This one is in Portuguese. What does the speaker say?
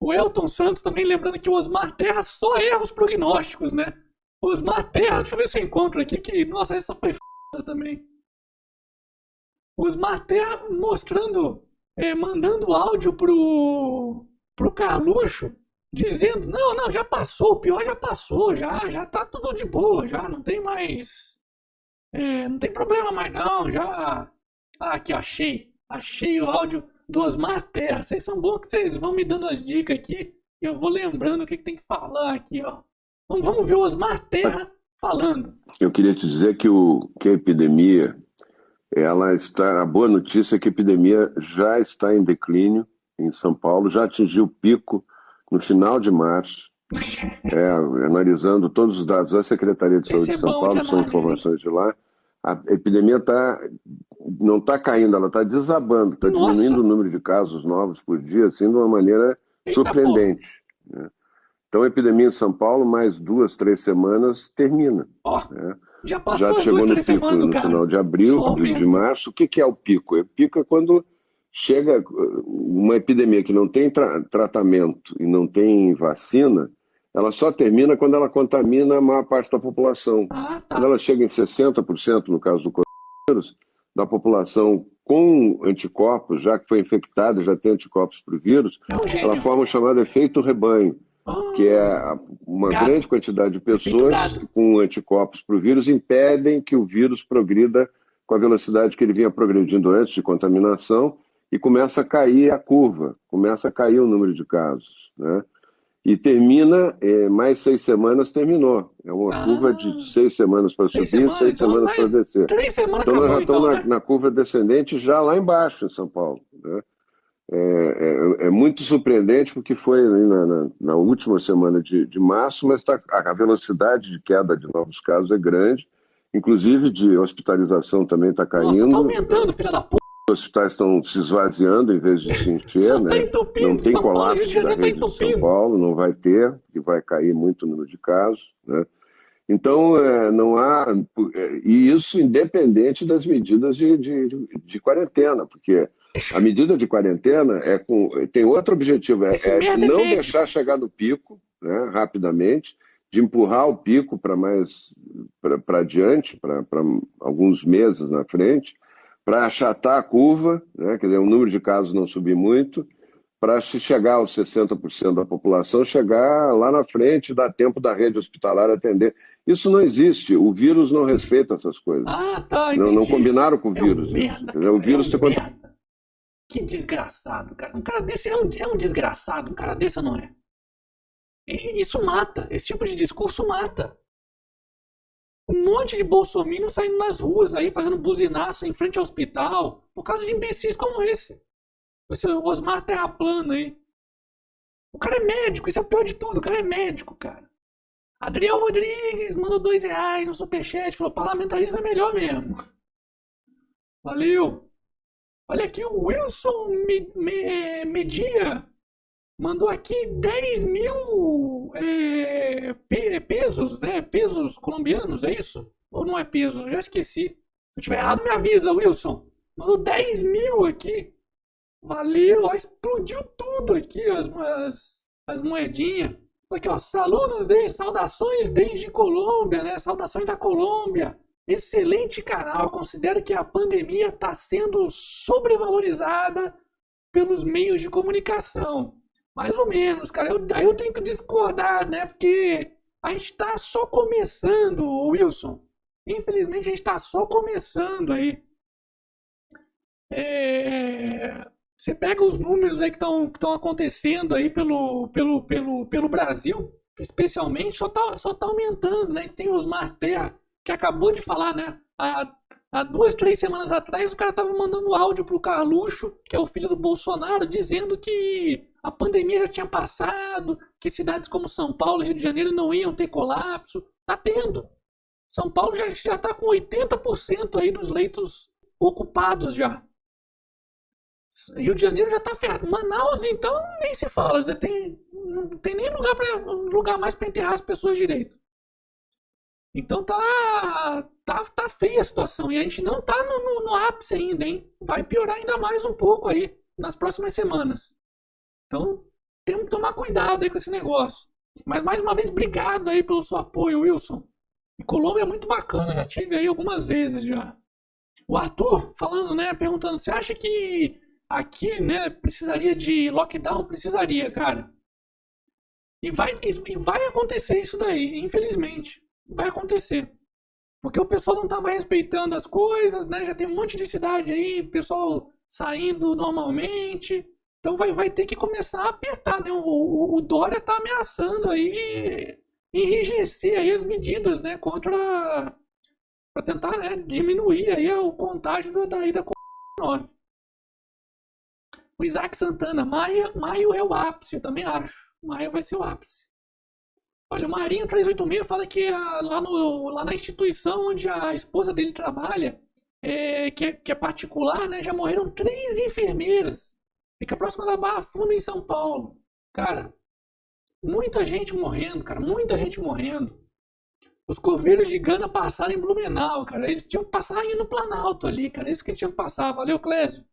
O Elton Santos também lembrando que o Osmar Terra só erra os prognósticos, né? O Osmar Terra, deixa eu ver se eu encontro aqui que, nossa, essa foi f também. O Osmar Terra mostrando, é, mandando áudio pro, pro Carluxo, dizendo, não, não, já passou, o pior já passou, já, já tá tudo de boa, já não tem mais, é, não tem problema mais não, já... Ah, aqui, achei, achei o áudio do Osmar Terra. Vocês são bons que vocês vão me dando as dicas aqui. Eu vou lembrando o que, que tem que falar aqui, ó. Vamos, vamos ver o Osmar Terra falando. Eu queria te dizer que, o, que a epidemia, ela está. A boa notícia é que a epidemia já está em declínio em São Paulo, já atingiu o pico no final de março. É, analisando todos os dados da Secretaria de Saúde é de São Paulo, são informações de lá, a epidemia tá, não está caindo, ela está desabando, está diminuindo o número de casos novos por dia, assim, de uma maneira Eita surpreendente. Né? Então, a epidemia em São Paulo, mais duas, três semanas, termina. Oh, né? Já passou Já chegou duas, no pico semanas, no cara. final de abril, de, de, março. O que, que é o pico? O pico é quando chega uma epidemia que não tem tra tratamento e não tem vacina, ela só termina quando ela contamina a maior parte da população. Ah, tá. Quando ela chega em 60%, no caso do coronavírus, da população com anticorpos, já que foi infectada, já tem anticorpos para o vírus, é ela forma o chamado efeito rebanho, oh, que é uma gato. grande quantidade de pessoas com anticorpos para o vírus impedem que o vírus progrida com a velocidade que ele vinha progredindo antes de contaminação e começa a cair a curva, começa a cair o número de casos, né? E termina, é, mais seis semanas terminou. É uma Ah, curva de seis semanas para subir, seis semanas, seis então, semanas para descer. Três semanas Então nós acabou, já estamos então, na, né? na curva descendente já lá embaixo em São Paulo. né? É, é- é muito surpreendente porque foi na, na- na última semana de, de março, mas tá- a velocidade de queda de novos casos é grande, inclusive de hospitalização também está caindo. Nossa, tá aumentando, filha da puta. Os hospitais estão se esvaziando em vez de se encher, tá né? entupindo. Não tem São Paulo, colapso de da tá rede de São. Paulo, não vai ter, que vai cair muito o número de casos, né? Então, é, não há. é, E isso independente das medidas de, de, de quarentena, porque a medida de quarentena é com, tem outro objetivo, é, é é não médico. deixar chegar no pico né, rapidamente, de empurrar o pico para mais para adiante, para alguns meses na frente, para achatar a curva, né, quer dizer, o número de casos não subir muito, para se chegar aos 60% da população, chegar lá na frente, dar tempo da rede hospitalar atender. Isso não existe, o vírus não respeita essas coisas. Ah, tá, não, não entendi. combinaram com o É um vírus. merda, cara, o vírus é um merda. Que desgraçado, cara. Um cara desse é um, é um desgraçado. Um cara desse não é. E isso mata. Esse tipo de discurso mata. Um monte de bolsominions saindo nas ruas aí, fazendo buzinaço em frente ao hospital, por causa de imbecis como esse. Esse Osmar Terra Plana aí. O cara é médico, isso é o pior de tudo. O cara é médico, cara. Adriel Rodrigues mandou dois reais no superchat, falou parlamentarismo é melhor mesmo. Valeu. Olha aqui o Wilson Me- Me- Media mandou aqui 10 mil é, pe- pesos, né? Pesos colombianos, é isso? Ou não é peso? Eu já esqueci. Se eu tiver errado, me avisa, Wilson. Mandou 10 mil aqui. Valeu, ó, explodiu tudo aqui, as, as, as moedinhas. Aqui, ó, saludos desde, saudações desde Colômbia, né? Saudações da Colômbia. Excelente canal. Considero que a pandemia está sendo sobrevalorizada pelos meios de comunicação. Mais ou menos, cara. Eu, aí eu tenho que discordar, né? Porque a gente está só começando, Wilson. Infelizmente a gente está só começando aí. É, Você pega os números aí que estão que acontecendo aí pelo, pelo, pelo, pelo Brasil, especialmente, só tá, só tá aumentando, né? Tem o Osmar Terra, que acabou de falar, né? Há, há duas, três semanas atrás, o cara tava mandando áudio pro Carluxo, que é o filho do Bolsonaro, dizendo que a pandemia já tinha passado, que cidades como São Paulo e Rio de Janeiro não iam ter colapso. Tá tendo. São Paulo já, já tá com 80% aí dos leitos ocupados já. Rio de Janeiro já tá ferrado. Manaus, então, nem se fala. Já tem, não tem nem lugar, pra, lugar mais para enterrar as pessoas direito. Então tá, tá, tá feia a situação. E a gente não tá no, no, no ápice ainda, hein? Vai piorar ainda mais um pouco aí nas próximas semanas. Então, temos que tomar cuidado aí com esse negócio. Mas mais uma vez, obrigado aí pelo seu apoio, Wilson. E Colômbia é muito bacana, já tive aí algumas vezes já. O Arthur falando, né, perguntando, você acha que aqui, né, precisaria de lockdown? Precisaria, cara. E vai, e vai acontecer isso daí, infelizmente. Vai acontecer. Porque o pessoal não tá mais respeitando as coisas, né? Já tem um monte de cidade aí, pessoal saindo normalmente. Então vai, vai ter que começar a apertar, né? O, o, o Dória tá ameaçando aí enrijecer aí as medidas, né? Contra... para tentar né, diminuir aí o contágio da ida Covid-19. O Isaac Santana, maio, maio é o ápice, eu também acho. Maio vai ser o ápice. Olha, o Marinho 386 fala que a, lá, no, lá na instituição onde a esposa dele trabalha, é, que, é, que é particular, né, já morreram três enfermeiras. Fica próxima da Barra Funda, em São Paulo. Cara, muita gente morrendo, cara, muita gente morrendo. Os coveiros de Gana passaram em Blumenau, cara. Eles tinham que passar no Planalto ali, cara. Isso que eles tinham que passar. Valeu, Clésio.